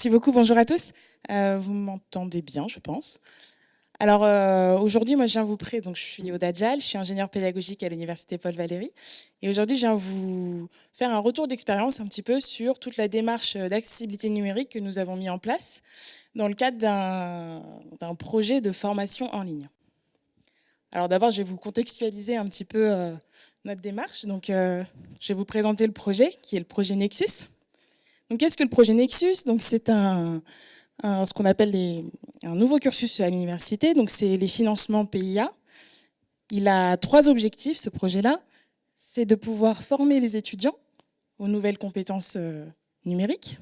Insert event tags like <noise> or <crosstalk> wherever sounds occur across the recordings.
Merci beaucoup, bonjour à tous. Euh, vous m'entendez bien, je pense. Alors euh, aujourd'hui, moi je viens vous prêter, donc je suis Oda Djal, je suis ingénieure pédagogique à l'université Paul Valéry. Et aujourd'hui, je viens vous faire un retour d'expérience un petit peu sur toute la démarche d'accessibilité numérique que nous avons mis en place dans le cadre d'un projet de formation en ligne. Alors d'abord, je vais vous contextualiser un petit peu euh, notre démarche. Donc, je vais vous présenter le projet, qui est le projet Nexus. Qu'est-ce que le projet Nexus? Donc, c'est un, ce qu'on appelle un nouveau cursus à l'université. Donc, c'est les financements PIA. Il a trois objectifs, ce projet-là. C'est de pouvoir former les étudiants aux nouvelles compétences euh, numériques,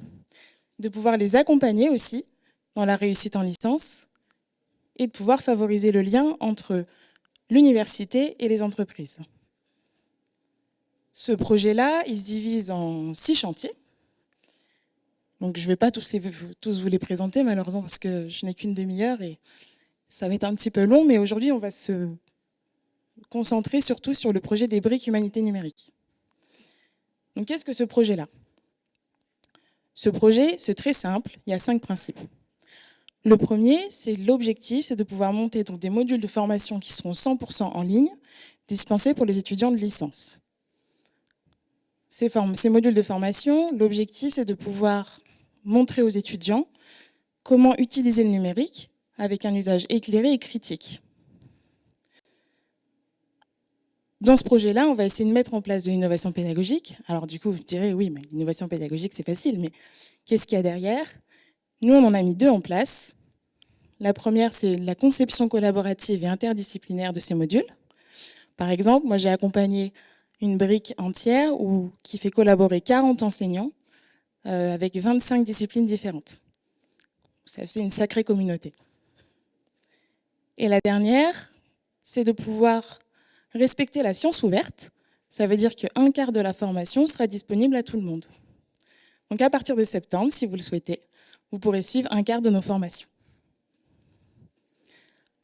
de pouvoir les accompagner aussi dans la réussite en licence et de pouvoir favoriser le lien entre l'université et les entreprises. Ce projet-là, il se divise en six chantiers. Donc je ne vais pas tous, tous vous les présenter malheureusement parce que je n'ai qu'une demi-heure et ça va être un petit peu long, mais aujourd'hui on va se concentrer surtout sur le projet des briques humanité numérique. Donc qu'est-ce que ce projet-là? Ce projet, c'est très simple, il y a cinq principes. Le premier, c'est l'objectif, c'est de pouvoir monter donc, des modules de formation qui seront 100% en ligne, dispensés pour les étudiants de licence. Ces, modules de formation, l'objectif, c'est de pouvoir montrer aux étudiants comment utiliser le numérique avec un usage éclairé et critique. Dans ce projet-là, on va essayer de mettre en place de l'innovation pédagogique. Alors du coup, vous direz, oui, mais l'innovation pédagogique, c'est facile, mais qu'est-ce qu'il y a derrière? Nous, on en a mis deux en place. La première, c'est la conception collaborative et interdisciplinaire de ces modules. Par exemple, moi, j'ai accompagné une brique entière qui fait collaborer 40 enseignants euh, avec 25 disciplines différentes. Ça fait une sacrée communauté. Et la dernière, c'est de pouvoir respecter la science ouverte. Ça veut dire qu'un quart de la formation sera disponible à tout le monde. Donc à partir de septembre, si vous le souhaitez, vous pourrez suivre un quart de nos formations.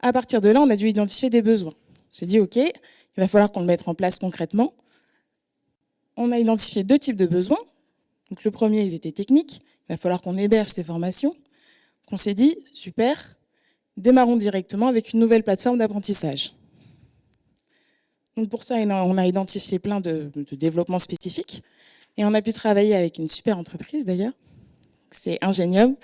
À partir de là, on a dû identifier des besoins. On s'est dit, OK, il va falloir qu'on le mette en place concrètement. On a identifié deux types de besoins. Le premier, ils étaient techniques. Il va falloir qu'on héberge ces formations. On s'est dit, super, démarrons directement avec une nouvelle plateforme d'apprentissage. Pour ça, on a identifié plein de, développements spécifiques. Et on a pu travailler avec une super entreprise d'ailleurs. C'est Ingenium,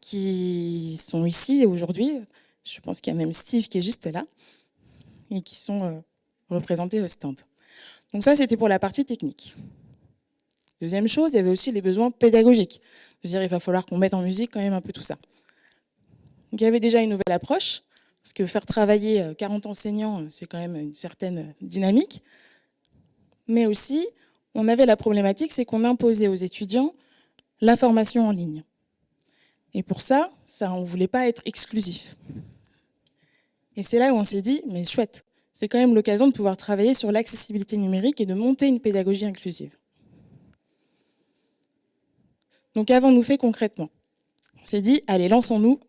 qui sont ici aujourd'hui. Je pense qu'il y a même Steve qui est juste là. Et qui sont euh, représentés au stand. Donc ça, c'était pour la partie technique. Deuxième chose, il y avait aussi les besoins pédagogiques. dire, il va falloir qu'on mette en musique quand même un peu tout ça. Donc il y avait déjà une nouvelle approche, parce que faire travailler 40 euh, enseignants, euh, c'est quand même une certaine euh, dynamique. Mais aussi, on avait la problématique, c'est qu'on imposait aux étudiants la formation en ligne. Et pour ça, ça on ne voulait pas être exclusif. Et c'est là où on s'est dit, mais chouette, c'est quand même l'occasion de pouvoir travailler sur l'accessibilité numérique et de monter une pédagogie inclusive. Donc qu'avons-nous fait concrètement? On s'est dit, allez, lançons-nous,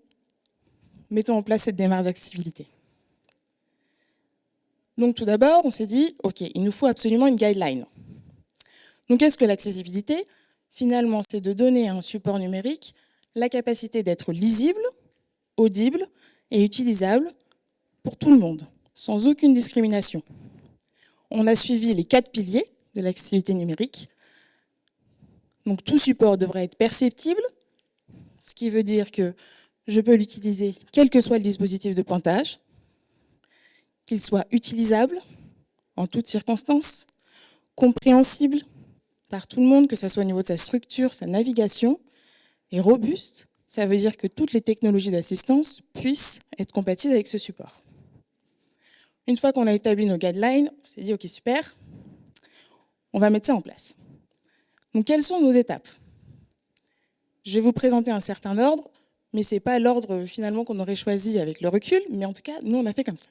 mettons en place cette démarche d'accessibilité. Donc tout d'abord, on s'est dit, ok, il nous faut absolument une guideline. Donc qu'est-ce que l'accessibilité? Finalement, c'est de donner à un support numérique la capacité d'être lisible, audible et utilisable pour tout le monde, sans aucune discrimination. On a suivi les quatre piliers de l'accessibilité numérique, donc tout support devrait être perceptible, ce qui veut dire que je peux l'utiliser quel que soit le dispositif de pointage, qu'il soit utilisable en toutes circonstances, compréhensible par tout le monde, que ce soit au niveau de sa structure, sa navigation, et robuste, ça veut dire que toutes les technologies d'assistance puissent être compatibles avec ce support. Une fois qu'on a établi nos guidelines, on s'est dit, OK, super, on va mettre ça en place. Donc, quelles sont nos étapes? Je vais vous présenter un certain ordre, mais ce n'est pas l'ordre finalement qu'on aurait choisi avec le recul, mais en tout cas, nous, on a fait comme ça.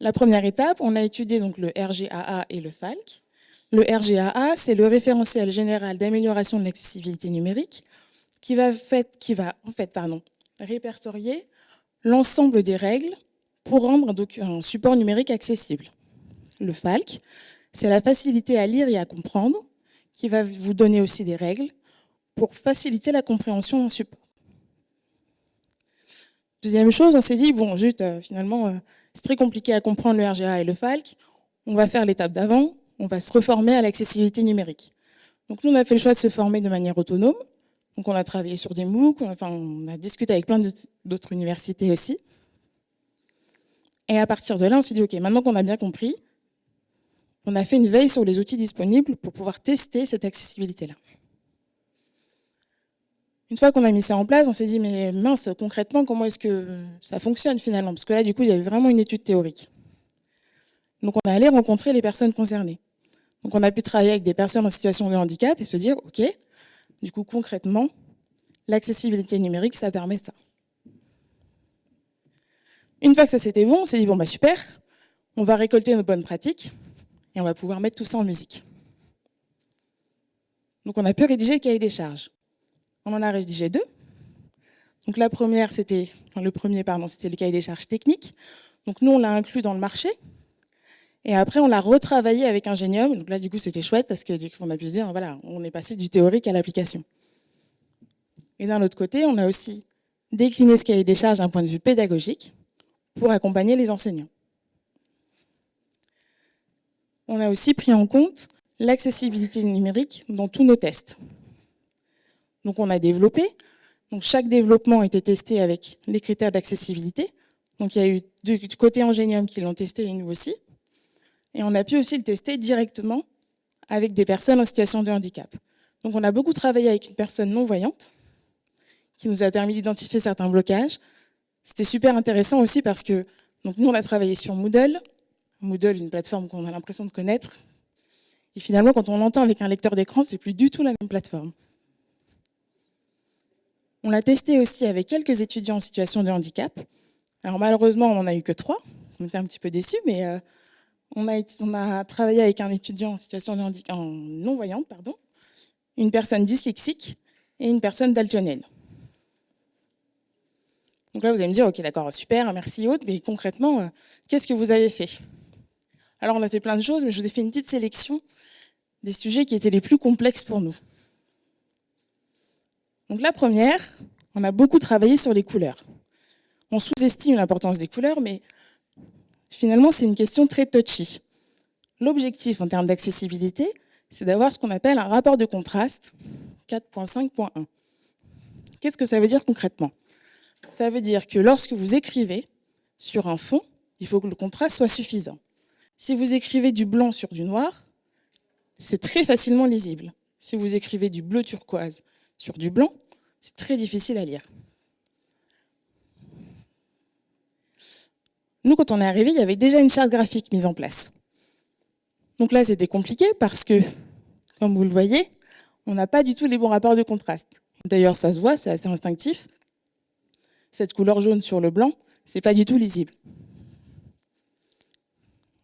La première étape, on a étudié donc le RGAA et le FALC. Le RGAA, c'est le référentiel général d'amélioration de l'accessibilité numérique qui va, qui va en fait, pardon, répertorier l'ensemble des règles pour rendre un support numérique accessible. Le FALC, c'est la facilité à lire et à comprendre qui va vous donner aussi des règles pour faciliter la compréhension d'un support. Deuxième chose, on s'est dit, bon, juste, euh, finalement, euh, c'est très compliqué à comprendre le RGA et le FALC. On va faire l'étape d'avant, on va se reformer à l'accessibilité numérique. Donc nous, on a fait le choix de se former de manière autonome. Donc on a travaillé sur des MOOC, enfin, on a discuté avec plein d'autres universités aussi. Et à partir de là, on s'est dit, OK, maintenant qu'on a bien compris, on a fait une veille sur les outils disponibles pour pouvoir tester cette accessibilité-là. Une fois qu'on a mis ça en place, on s'est dit, mais mince, concrètement, comment est-ce que ça fonctionne finalement? Parce que là, du coup, il y avait vraiment une étude théorique. Donc, on est allé rencontrer les personnes concernées. Donc, on a pu travailler avec des personnes en situation de handicap et se dire, OK, du coup, concrètement, l'accessibilité numérique, ça permet ça. Une fois que ça c'était bon, on s'est dit, bon, bah super, on va récolter nos bonnes pratiques et on va pouvoir mettre tout ça en musique. Donc, on a pu rédiger le cahier des charges. On en a rédigé deux. Donc la première, c'était, le premier, pardon, c'était le cahier des charges techniques. Donc nous, on l'a inclus dans le marché. Et après, on l'a retravaillé avec Ingenium. Donc là, du coup, c'était chouette parce que du on a pu se dire, voilà, on est passé du théorique à l'application. Et d'un autre côté, on a aussi décliné ce cahier des charges d'un point de vue pédagogique pour accompagner les enseignants. On a aussi pris en compte l'accessibilité numérique dans tous nos tests. Donc on a développé. Donc chaque développement a été testé avec les critères d'accessibilité. Donc il y a eu du côté Ingenium qui l'ont testé et nous aussi. Et on a pu aussi le tester directement avec des personnes en situation de handicap. Donc on a beaucoup travaillé avec une personne non-voyante qui nous a permis d'identifier certains blocages. C'était super intéressant aussi parce que donc nous on a travaillé sur Moodle. Moodle, une plateforme qu'on a l'impression de connaître. Et finalement, quand on l'entend avec un lecteur d'écran, c'est plus du tout la même plateforme. On l'a testé aussi avec quelques étudiants en situation de handicap. Alors malheureusement, on n'en a eu que trois. On était un petit peu déçus, mais euh, on, a, travaillé avec un étudiant en situation de handicap, en non-voyante, pardon, une personne dyslexique et une personne daltonienne. Donc là, vous allez me dire, ok, d'accord, super, merci Aude, mais concrètement, euh, qu'est-ce que vous avez fait? Alors, on a fait plein de choses, mais je vous ai fait une petite sélection des sujets qui étaient les plus complexes pour nous. Donc la première, on a beaucoup travaillé sur les couleurs. On sous-estime l'importance des couleurs, mais finalement, c'est une question très touchy. L'objectif en termes d'accessibilité, c'est d'avoir ce qu'on appelle un rapport de contraste 4.5.1. Qu'est-ce que ça veut dire concrètement? Ça veut dire que lorsque vous écrivez sur un fond, il faut que le contraste soit suffisant. Si vous écrivez du blanc sur du noir, c'est très facilement lisible. Si vous écrivez du bleu turquoise sur du blanc, c'est très difficile à lire. Nous, quand on est arrivé, il y avait déjà une charte graphique mise en place. Donc là, c'était compliqué parce que, comme vous le voyez, on n'a pas du tout les bons rapports de contraste. D'ailleurs, ça se voit, c'est assez instinctif. Cette couleur jaune sur le blanc, c'est pas du tout lisible.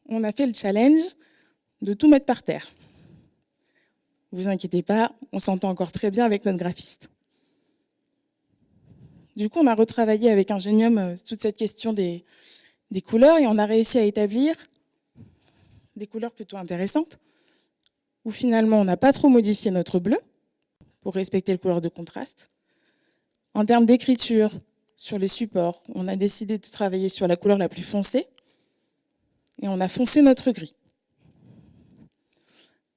On a fait le challenge de tout mettre par terre vous inquiétez pas, on s'entend encore très bien avec notre graphiste. Du coup, on a retravaillé avec Ingenium euh, toute cette question des, couleurs et on a réussi à établir des couleurs plutôt intéressantes, où finalement on n'a pas trop modifié notre bleu pour respecter le couleur de contraste. En termes d'écriture, sur les supports, on a décidé de travailler sur la couleur la plus foncée et on a foncé notre gris.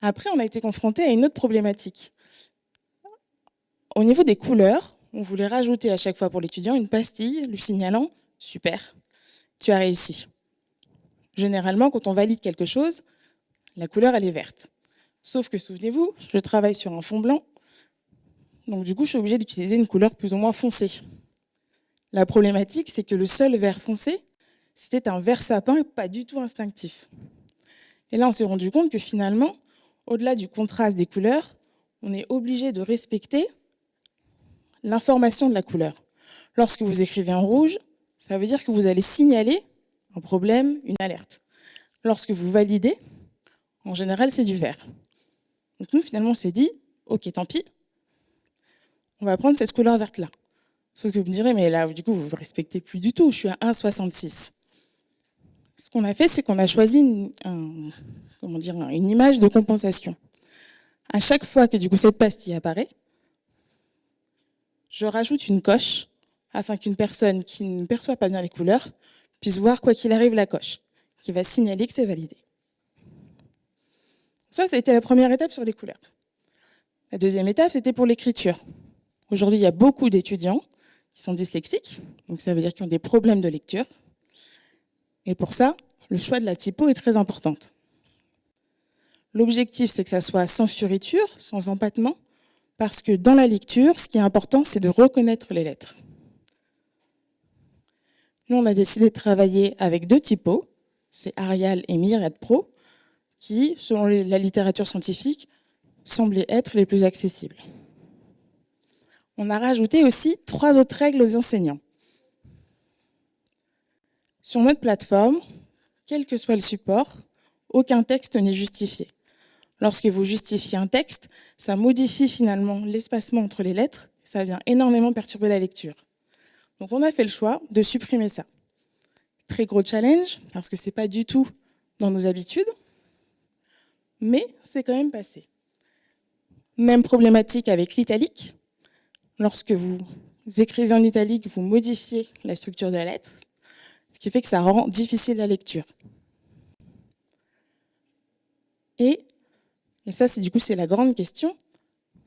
Après, on a été confronté à une autre problématique. Au niveau des couleurs, on voulait rajouter à chaque fois pour l'étudiant une pastille lui signalant « super, tu as réussi ». Généralement, quand on valide quelque chose, la couleur, elle est verte. Sauf que, souvenez-vous, je travaille sur un fond blanc, donc du coup, je suis obligée d'utiliser une couleur plus ou moins foncée. La problématique, c'est que le seul vert foncé, c'était un vert sapin, pas du tout instinctif. Et là, on s'est rendu compte que finalement, au-delà du contraste des couleurs, on est obligé de respecter l'information de la couleur. Lorsque vous écrivez en rouge, ça veut dire que vous allez signaler un problème, une alerte. Lorsque vous validez, en général, c'est du vert. Donc nous, finalement, on s'est dit, ok, tant pis, on va prendre cette couleur verte-là. Sauf que vous me direz, mais là, du coup, vous ne respectez plus du tout, je suis à 1,66. Ce qu'on a fait, c'est qu'on a choisi un, dire, une image de compensation. À chaque fois que du coup cette pastille apparaît, je rajoute une coche afin qu'une personne qui ne perçoit pas bien les couleurs puisse voir quoi qu'il arrive la coche, qui va signaler que c'est validé. Ça, ça a été la première étape sur les couleurs. La deuxième étape, c'était pour l'écriture. Aujourd'hui, il y a beaucoup d'étudiants qui sont dyslexiques, donc ça veut dire qu'ils ont des problèmes de lecture. Et pour ça, le choix de la typo est très important. L'objectif, c'est que ça soit sans furiture, sans empattement, parce que dans la lecture, ce qui est important, c'est de reconnaître les lettres. Nous, on a décidé de travailler avec deux typos, c'est Arial et Myriad Pro, qui, selon la littérature scientifique, semblaient être les plus accessibles. On a rajouté aussi trois autres règles aux enseignants. Sur notre plateforme, quel que soit le support, aucun texte n'est justifié. Lorsque vous justifiez un texte, ça modifie finalement l'espacement entre les lettres, ça vient énormément perturber la lecture. Donc on a fait le choix de supprimer ça. Très gros challenge, parce que ce n'est pas du tout dans nos habitudes, mais c'est quand même passé. Même problématique avec l'italique. Lorsque vous écrivez en italique, vous modifiez la structure de la lettre, ce qui fait que ça rend difficile la lecture. Et, ça, c'est du coup, c'est la grande question,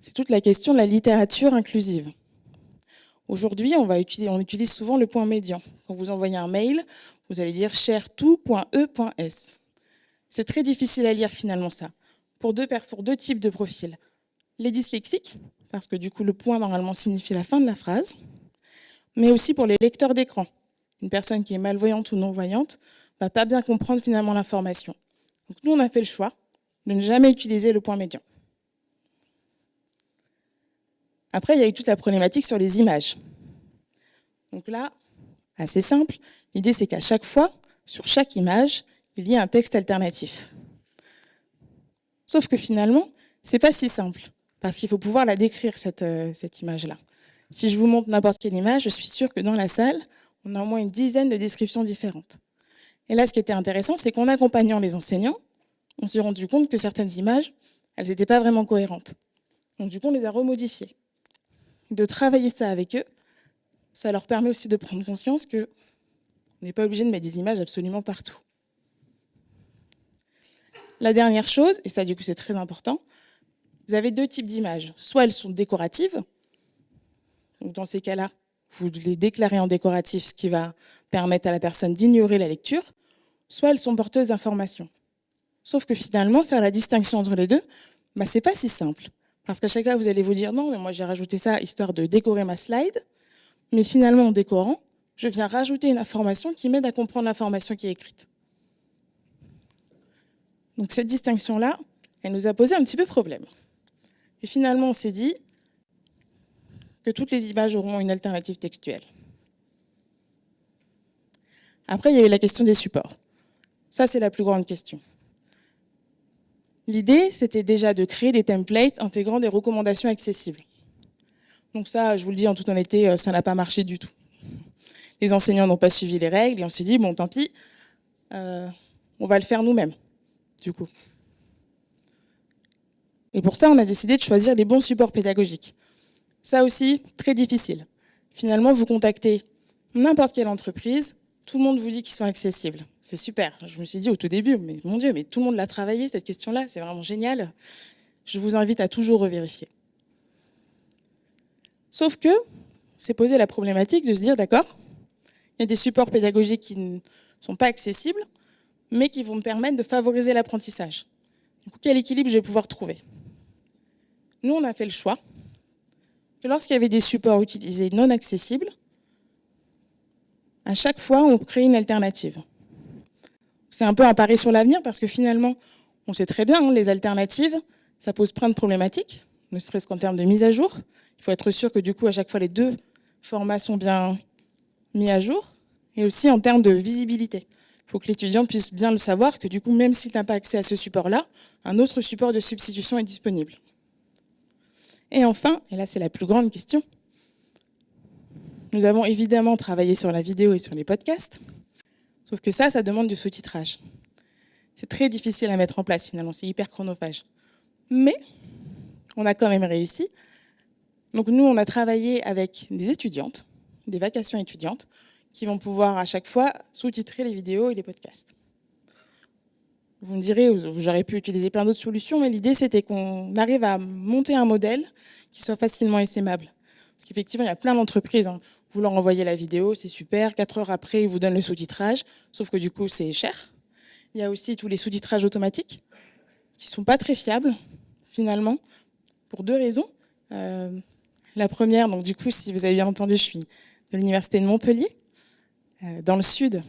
c'est toute la question de la littérature inclusive. Aujourd'hui, on, utilise souvent le point médian. Quand vous envoyez un mail, vous allez dire chertout.e.s. C'est très difficile à lire finalement ça, pour deux types de profils. Les dyslexiques, parce que du coup le point normalement signifie la fin de la phrase, mais aussi pour les lecteurs d'écran. Une personne qui est malvoyante ou non-voyante va pas bien comprendre finalement l'information. Donc nous, on a fait le choix de ne jamais utiliser le point médian. Après, il y a eu toute la problématique sur les images. Donc là, assez simple, l'idée c'est qu'à chaque fois, sur chaque image, il y ait un texte alternatif. Sauf que finalement, c'est pas si simple, parce qu'il faut pouvoir la décrire, cette, euh, cette image-là. Si je vous montre n'importe quelle image, je suis sûre que dans la salle, on a au moins une dizaine de descriptions différentes. Et là, ce qui était intéressant, c'est qu'en accompagnant les enseignants, on s'est rendu compte que certaines images, elles n'étaient pas vraiment cohérentes. Donc du coup, on les a remodifiées de travailler ça avec eux, ça leur permet aussi de prendre conscience que on n'est pas obligé de mettre des images absolument partout. La dernière chose, et ça du coup c'est très important, vous avez deux types d'images. Soit elles sont décoratives, dans ces cas-là, vous les déclarez en décoratif, ce qui va permettre à la personne d'ignorer la lecture, soit elles sont porteuses d'informations. Sauf que finalement, faire la distinction entre les deux, bah, c'est pas si simple. Parce qu'à chaque fois, vous allez vous dire non, mais moi j'ai rajouté ça histoire de décorer ma slide. Mais finalement, en décorant, je viens rajouter une information qui m'aide à comprendre l'information qui est écrite. Donc cette distinction-là, elle nous a posé un petit peu problème. Et finalement, on s'est dit que toutes les images auront une alternative textuelle. Après, il y a eu la question des supports. Ça, c'est la plus grande question. L'idée, c'était déjà de créer des templates intégrant des recommandations accessibles. Donc ça, je vous le dis en toute honnêteté, euh, ça n'a pas marché du tout. Les enseignants n'ont pas suivi les règles et on s'est dit, bon, tant pis, euh, on va le faire nous-mêmes, du coup. Et pour ça, on a décidé de choisir des bons supports pédagogiques. Ça aussi, très difficile. Finalement, vous contactez n'importe quelle entreprise, tout le monde vous dit qu'ils sont accessibles. C'est super. Je me suis dit au tout début, mais mon Dieu, mais tout le monde l'a travaillé, cette question-là, c'est vraiment génial. Je vous invite à toujours revérifier. Sauf que, c'est posé la problématique de se dire, d'accord, il y a des supports pédagogiques qui ne sont pas accessibles, mais qui vont me permettre de favoriser l'apprentissage. Quel équilibre je vais pouvoir trouver? Nous, on a fait le choix que lorsqu'il y avait des supports utilisés non accessibles, à chaque fois, on crée une alternative. C'est un peu un pari sur l'avenir parce que finalement, on sait très bien, hein, les alternatives, ça pose plein de problématiques, ne serait-ce qu'en termes de mise à jour. Il faut être sûr que du coup, à chaque fois, les deux formats sont bien mis à jour. Et aussi en termes de visibilité. Il faut que l'étudiant puisse bien le savoir que du coup, même s'il n'a pas accès à ce support-là, un autre support de substitution est disponible. Et enfin, et là c'est la plus grande question, nous avons évidemment travaillé sur la vidéo et sur les podcasts, sauf que ça, ça demande du sous-titrage. C'est très difficile à mettre en place finalement, c'est hyper chronophage. Mais on a quand même réussi Donc nous, on a travaillé avec des étudiantes, des vacations étudiantes, qui vont pouvoir à chaque fois sous-titrer les vidéos et les podcasts. Vous me direz, j'aurais pu utiliser plein d'autres solutions, mais l'idée c'était qu'on arrive à monter un modèle qui soit facilement essaimable. Parce qu'effectivement, il y a plein d'entreprises, hein. vous leur envoyez la vidéo, c'est super, quatre heures après, ils vous donnent le sous-titrage, sauf que du coup, c'est cher. Il y a aussi tous les sous-titrages automatiques, qui sont pas très fiables, finalement, pour deux raisons. Euh, la première, donc du coup, si vous avez bien entendu, je suis de l'Université de Montpellier. Euh, dans le sud,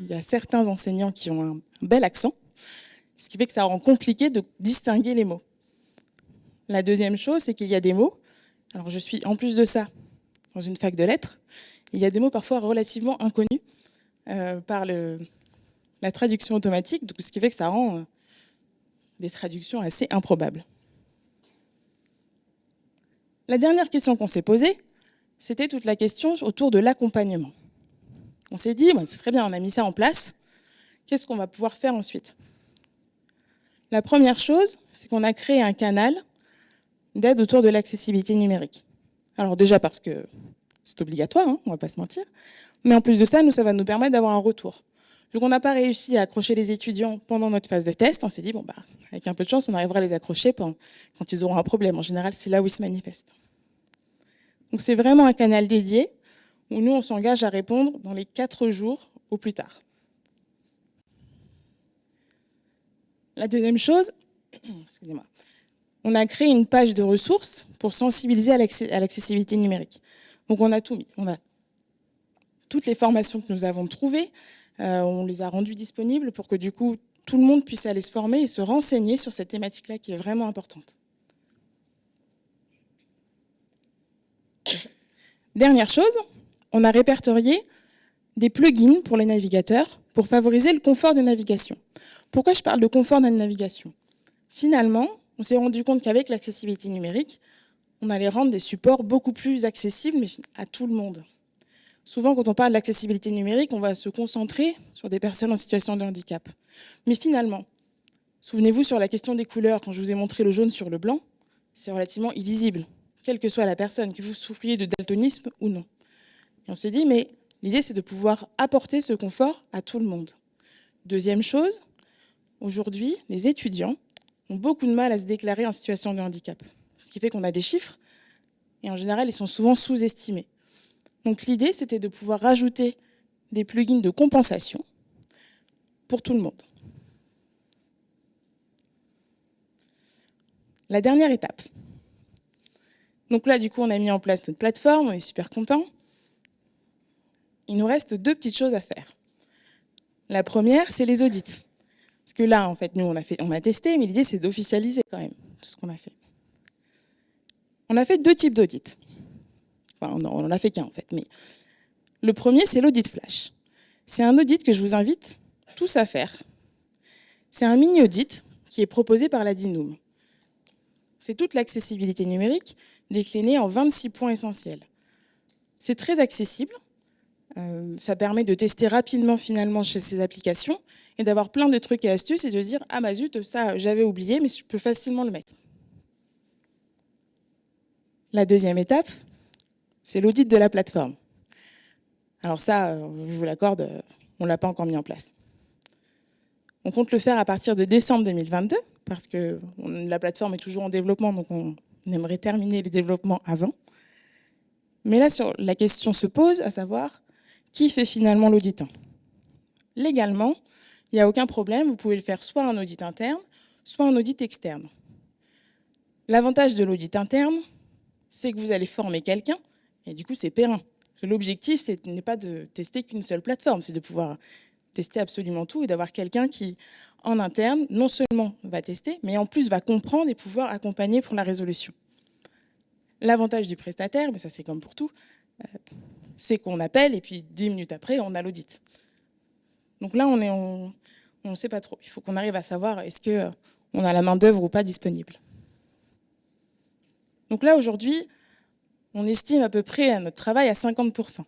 il y a certains enseignants qui ont un bel accent, ce qui fait que ça rend compliqué de distinguer les mots. La deuxième chose, c'est qu'il y a des mots, alors je suis en plus de ça dans une fac de lettres, il y a des mots parfois relativement inconnus euh, par la traduction automatique, donc ce qui fait que ça rend euh, des traductions assez improbables. La dernière question qu'on s'est posée, c'était toute la question autour de l'accompagnement. On s'est dit, c'est très bien, on a mis ça en place, qu'est-ce qu'on va pouvoir faire ensuite? La première chose, c'est qu'on a créé un canal d'aide autour de l'accessibilité numérique. Alors déjà parce que c'est obligatoire, hein, on va pas se mentir, mais en plus de ça, nous, ça va nous permettre d'avoir un retour. Vu qu'on n'a pas réussi à accrocher les étudiants pendant notre phase de test, on s'est dit, bon, bah, avec un peu de chance, on arrivera à les accrocher quand ils auront un problème. En général, c'est là où ils se manifestent. Donc c'est vraiment un canal dédié où nous, on s'engage à répondre dans les quatre jours au plus tard. La deuxième chose, <clears throat> excusez-moi, on a créé une page de ressources pour sensibiliser à l'accessibilité numérique. Donc on a tout mis. On a toutes les formations que nous avons trouvées, euh, on les a rendues disponibles pour que du coup tout le monde puisse aller se former et se renseigner sur cette thématique-là qui est vraiment importante. <coughs> Dernière chose, on a répertorié des plugins pour les navigateurs pour favoriser le confort de navigation. Pourquoi je parle de confort de navigation Finalement, on s'est rendu compte qu'avec l'accessibilité numérique, on allait rendre des supports beaucoup plus accessibles à tout le monde. Souvent, quand on parle d'accessibilité numérique, on va se concentrer sur des personnes en situation de handicap. Mais finalement, souvenez-vous sur la question des couleurs, quand je vous ai montré le jaune sur le blanc, c'est relativement illisible, quelle que soit la personne, que vous souffriez de daltonisme ou non. On s'est dit, mais l'idée, c'est de pouvoir apporter ce confort à tout le monde. Deuxième chose, aujourd'hui, les étudiants ont beaucoup de mal à se déclarer en situation de handicap. Ce qui fait qu'on a des chiffres, et en général, ils sont souvent sous-estimés. Donc l'idée, c'était de pouvoir rajouter des plugins de compensation pour tout le monde. La dernière étape. Donc là, du coup, on a mis en place notre plateforme, on est super content. Il nous reste deux petites choses à faire. La première, c'est les audits. Parce que là, en fait, nous, on a, testé, mais l'idée, c'est d'officialiser quand même tout ce qu'on a fait. On a fait deux types d'audits. Enfin, on n'en a fait qu'un, en fait. Mais le premier, c'est l'audit flash. C'est un audit que je vous invite tous à faire. C'est un mini-audit qui est proposé par la DINUM. C'est toute l'accessibilité numérique déclinée en 26 points essentiels. C'est très accessible. Euh, ça permet de tester rapidement finalement chez ces applications et d'avoir plein de trucs et astuces et de dire « Ah bah zut, ça j'avais oublié, mais je peux facilement le mettre. » La deuxième étape, c'est l'audit de la plateforme. Alors ça, je vous l'accorde, on ne l'a pas encore mis en place. On compte le faire à partir de décembre 2022, parce que la plateforme est toujours en développement, donc on aimerait terminer les développements avant. Mais là, la question se pose, à savoir, qui fait finalement l'audit Légalement, il n'y a aucun problème, vous pouvez le faire soit en audit interne, soit en audit externe. L'avantage de l'audit interne, c'est que vous allez former quelqu'un, et du coup c'est périn. L'objectif, ce n'est pas de tester qu'une seule plateforme, c'est de pouvoir tester absolument tout et d'avoir quelqu'un qui, en interne, non seulement va tester, mais en plus va comprendre et pouvoir accompagner pour la résolution. L'avantage du prestataire, mais ça c'est comme pour tout, euh, c'est qu'on appelle et puis dix minutes après, on a l'audit. Donc là, on est on ne sait pas trop. Il faut qu'on arrive à savoir est-ce qu'on a la main d'œuvre ou pas disponible. Donc là, aujourd'hui, on estime à peu près notre travail à 50%.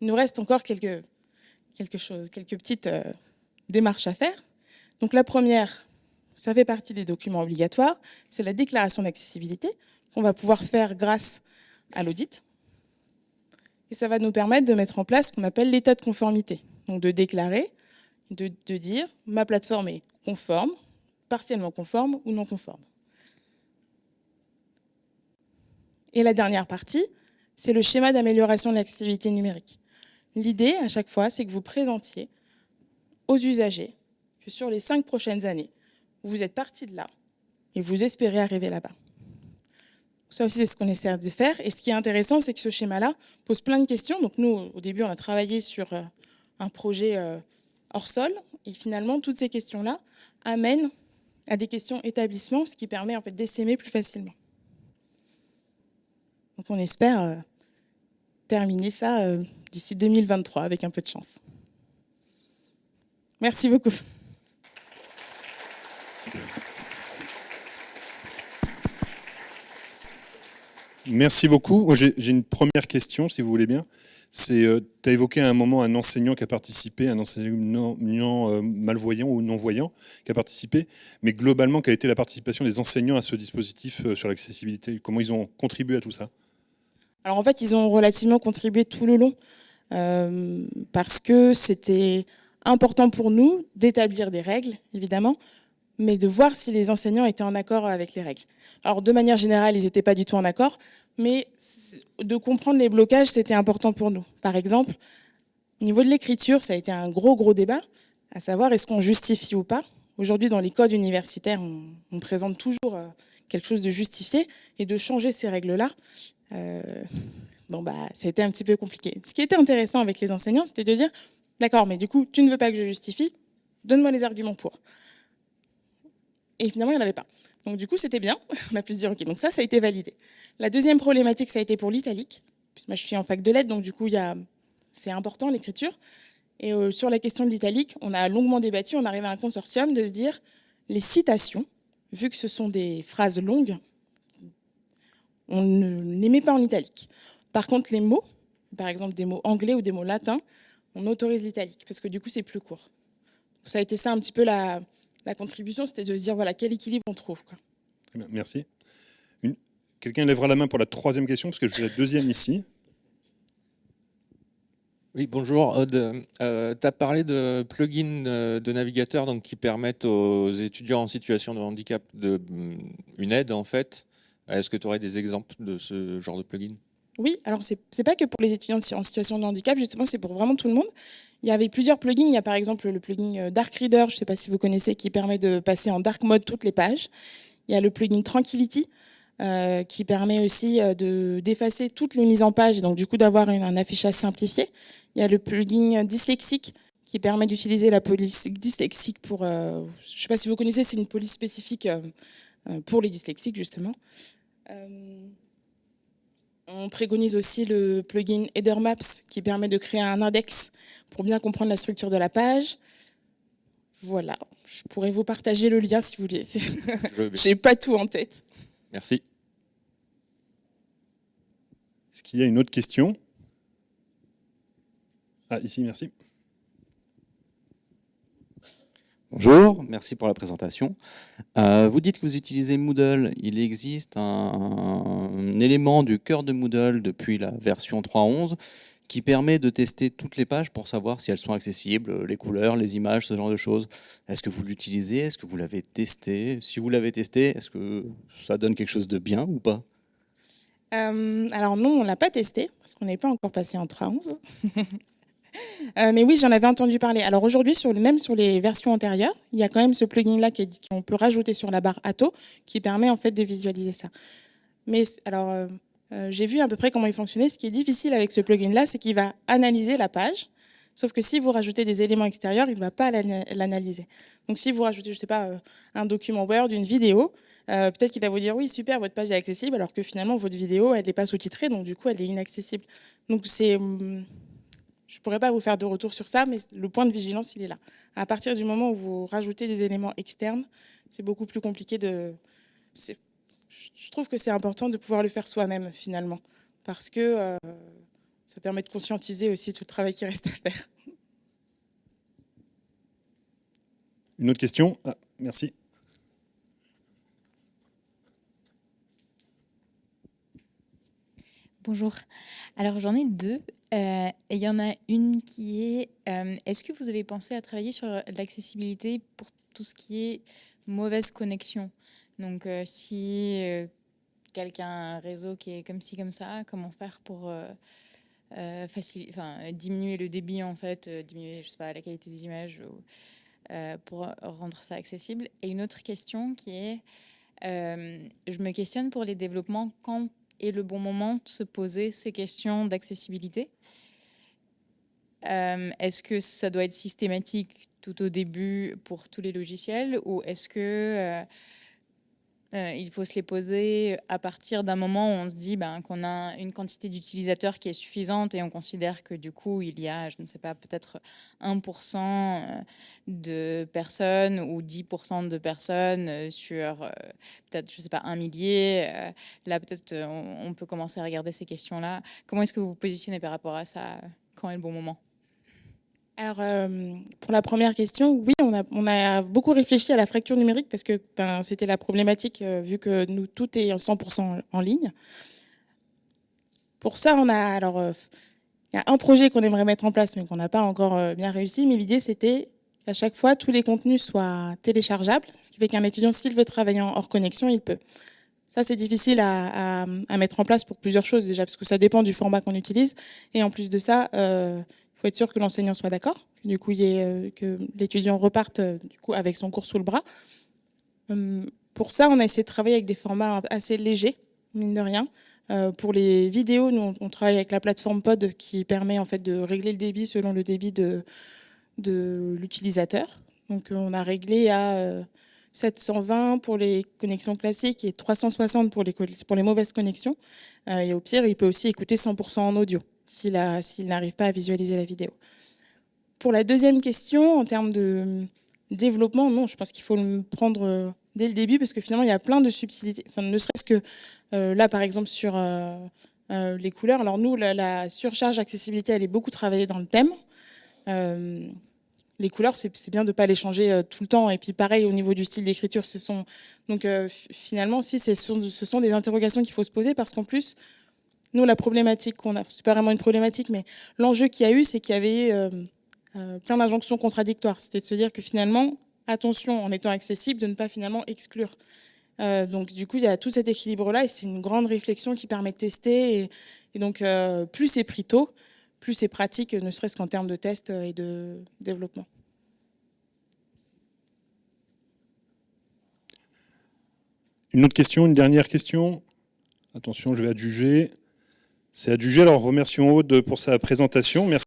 Il nous reste encore quelques, quelque chose, quelques petites euh, démarches à faire. Donc la première, ça fait partie des documents obligatoires, c'est la déclaration d'accessibilité qu'on va pouvoir faire grâce à l'audit. Et ça va nous permettre de mettre en place ce qu'on appelle l'état de conformité. Donc de déclarer, de, dire ma plateforme est conforme, partiellement conforme ou non conforme. Et la dernière partie, c'est le schéma d'amélioration de l'accessibilité numérique. L'idée, à chaque fois, c'est que vous présentiez aux usagers que sur les cinq prochaines années, vous êtes parti de là et vous espérez arriver là-bas. Ça aussi, c'est ce qu'on essaie de faire. Et ce qui est intéressant, c'est que ce schéma-là pose plein de questions. Donc nous, au début, on a travaillé sur euh, un projet euh, hors sol. Et finalement, toutes ces questions-là amènent à des questions établissement, ce qui permet en fait d'essaimer plus facilement. Donc on espère euh, terminer ça d'ici 2023 avec un peu de chance. Merci beaucoup. Merci beaucoup. J'ai une première question, si vous voulez bien. C'est, euh, tu as évoqué à un moment un enseignant qui a participé, un enseignant euh, malvoyant ou non-voyant qui a participé, mais globalement, quelle a été la participation des enseignants à ce dispositif sur l'accessibilité? Comment ils ont contribué à tout ça? Alors en fait, ils ont relativement contribué tout le long euh, parce que c'était important pour nous d'établir des règles, évidemment, mais de voir si les enseignants étaient en accord avec les règles. Alors de manière générale, ils n'étaient pas du tout en accord, mais de comprendre les blocages, c'était important pour nous. Par exemple, au niveau de l'écriture, ça a été un gros, gros débat, à savoir est-ce qu'on justifie ou pas? Aujourd'hui, dans les codes universitaires, on, présente toujours euh, quelque chose de justifié, et de changer ces règles-là, euh, bon, bah, c'était un petit peu compliqué. Ce qui était intéressant avec les enseignants, c'était de dire, d'accord, mais du coup, tu ne veux pas que je justifie, donne-moi les arguments pour. Et finalement, il n'y en avait pas. Donc du coup, c'était bien. <laughs> On a pu se dire, ok, donc ça, ça a été validé. La deuxième problématique, ça a été pour l'italique. Moi, je suis en fac de lettres, donc du coup, c'est important l'écriture. Et euh, sur la question de l'italique, on a longuement débattu, on arrive à un consortium de se dire, les citations, vu que ce sont des phrases longues, on ne les met pas en italique. Par contre, les mots, par exemple des mots anglais ou des mots latins, on autorise l'italique, parce que du coup, c'est plus court. ça a été ça un petit peu la, contribution, c'était de se dire, voilà, quel équilibre on trouve. Quoi. Merci. Quelqu'un lèvera la main pour la troisième question, parce que je vais la deuxième ici. Oui, bonjour Aude. Euh, tu as parlé de plugins de navigateurs donc, qui permettent aux étudiants en situation de handicap de, une aide en fait. Est-ce que tu aurais des exemples de ce genre de plugin? Oui, alors c'est n'est pas que pour les étudiants en situation de handicap, justement, c'est pour vraiment tout le monde. Il y avait plusieurs plugins. Il y a par exemple le plugin euh, Dark Reader, je ne sais pas si vous connaissez, qui permet de passer en dark mode toutes les pages. Il y a le plugin Tranquility, euh, qui permet aussi euh, d'effacer toutes les mises en page, et donc du coup d'avoir un affichage simplifié. Il y a le plugin Dyslexique, qui permet d'utiliser la police dyslexique pour... je ne sais pas si vous connaissez, c'est une police spécifique pour les dyslexiques, justement. Euh, on préconise aussi le plugin Header Maps qui permet de créer un index pour bien comprendre la structure de la page. Voilà, je pourrais vous partager le lien si vous voulez. Je n'ai <laughs> pas tout en tête. Merci. Est-ce qu'il y a une autre question? Ah, ici, merci. Bonjour, merci pour la présentation. Euh, vous dites que vous utilisez Moodle. Il existe un, élément du cœur de Moodle depuis la version 3.11 qui permet de tester toutes les pages pour savoir si elles sont accessibles, les couleurs, les images, ce genre de choses. Est-ce que vous l'utilisez? Est-ce que vous l'avez testé? Si vous l'avez testé, est-ce que ça donne quelque chose de bien ou pas? Euh, alors non, on ne l'a pas testé, parce qu'on n'est pas encore passé en 3.11. <laughs> Euh, mais oui, j'en avais entendu parler. Alors aujourd'hui, même sur les versions antérieures, il y a quand même ce plugin-là qu'on peut rajouter sur la barre Atto qui permet en fait de visualiser ça. Mais alors, euh, euh, j'ai vu à peu près comment il fonctionnait. Ce qui est difficile avec ce plugin-là, c'est qu'il va analyser la page. Sauf que si vous rajoutez des éléments extérieurs, il ne va pas l'analyser. Donc si vous rajoutez, je sais pas, un document Word, une vidéo, peut-être qu'il va vous dire oui super votre page est accessible alors que finalement votre vidéo elle n'est pas sous-titrée donc du coup elle est inaccessible. Donc c'est hum, je ne pourrais pas vous faire de retour sur ça, mais le point de vigilance, il est là. À partir du moment où vous rajoutez des éléments externes, c'est beaucoup plus compliqué de... Je trouve que c'est important de pouvoir le faire soi-même, finalement, parce que euh, ça permet de conscientiser aussi tout le travail qui reste à faire. Une autre question? Ah, Merci. Bonjour. Alors j'en ai deux. Euh, et il y en a une qui est, euh, est-ce que vous avez pensé à travailler sur l'accessibilité pour tout ce qui est mauvaise connexion? Donc euh, si quelqu'un a un réseau qui est comme ci, comme ça, comment faire pour diminuer le débit en fait, diminuer je sais pas, la qualité des images pour rendre ça accessible? Et une autre question qui est, je me questionne pour les développements quand et le bon moment de se poser ces questions d'accessibilité. Euh, Est-ce que ça doit être systématique tout au début pour tous les logiciels ou est-ce que euh, il faut se les poser à partir d'un moment où on se dit ben, qu'on a une quantité d'utilisateurs qui est suffisante et on considère que du coup, il y a, je ne sais pas, peut-être 1% euh, de personnes ou 10% de personnes euh, sur peut-être, je ne sais pas, un millier. Là, peut-être, on, peut commencer à regarder ces questions-là. Comment est-ce que vous vous positionnez par rapport à ça? Quand est le bon moment? Alors, pour la première question, oui, on a, beaucoup réfléchi à la fracture numérique parce que ben, c'était la problématique euh, vu que nous, tout est 100% en ligne. Pour ça, on a alors euh, il y a un projet qu'on aimerait mettre en place mais qu'on n'a pas encore euh, bien réussi. Mais l'idée, c'était qu'à chaque fois, tous les contenus soient téléchargeables, ce qui fait qu'un étudiant, s'il veut travailler en hors connexion, il peut. Ça, c'est difficile à, mettre en place pour plusieurs choses déjà, parce que ça dépend du format qu'on utilise. Et en plus de ça, faut être sûr que l'enseignant soit d'accord, que du coup, euh, l'étudiant reparte euh, du coup, avec son cours sous le bras. Hum, pour ça, on a essayé de travailler avec des formats assez légers, mine de rien. Euh, pour les vidéos, nous, on travaille avec la plateforme Pod qui permet en fait de régler le débit selon le débit de, de l'utilisateur. Donc, on a réglé à 720 pour les connexions classiques et 360 pour les, pour les mauvaises connexions. et au pire, il peut aussi écouter 100% en audio s'il n'arrive pas à visualiser la vidéo. Pour la deuxième question, en termes de développement, non, je pense qu'il faut le prendre euh, dès le début parce que finalement, il y a plein de subtilités. Enfin, ne serait-ce que euh, là, par exemple, sur euh, les couleurs. Alors nous, la, surcharge accessibilité, elle est beaucoup travaillée dans le thème. les couleurs, c'est bien de ne pas les changer tout le temps. Et puis pareil, au niveau du style d'écriture, ce sont... Donc finalement, si, ce sont des interrogations qu'il faut se poser parce qu'en plus, nous, la problématique qu'on a, c'est pas vraiment une problématique, mais l'enjeu qu'il y a eu, c'est qu'il y avait euh, euh, plein d'injonctions contradictoires. C'était de se dire que finalement, attention, en étant accessible, de ne pas finalement exclure. Euh, donc du coup, il y a tout cet équilibre-là et c'est une grande réflexion qui permet de tester. Et, donc, plus c'est pris plus c'est pratique, ne serait-ce qu'en termes de test et de développement. Une autre question, une dernière question? Attention, je vais adjuger. C'est adjugé. Alors remercions Aude pour sa présentation. Merci.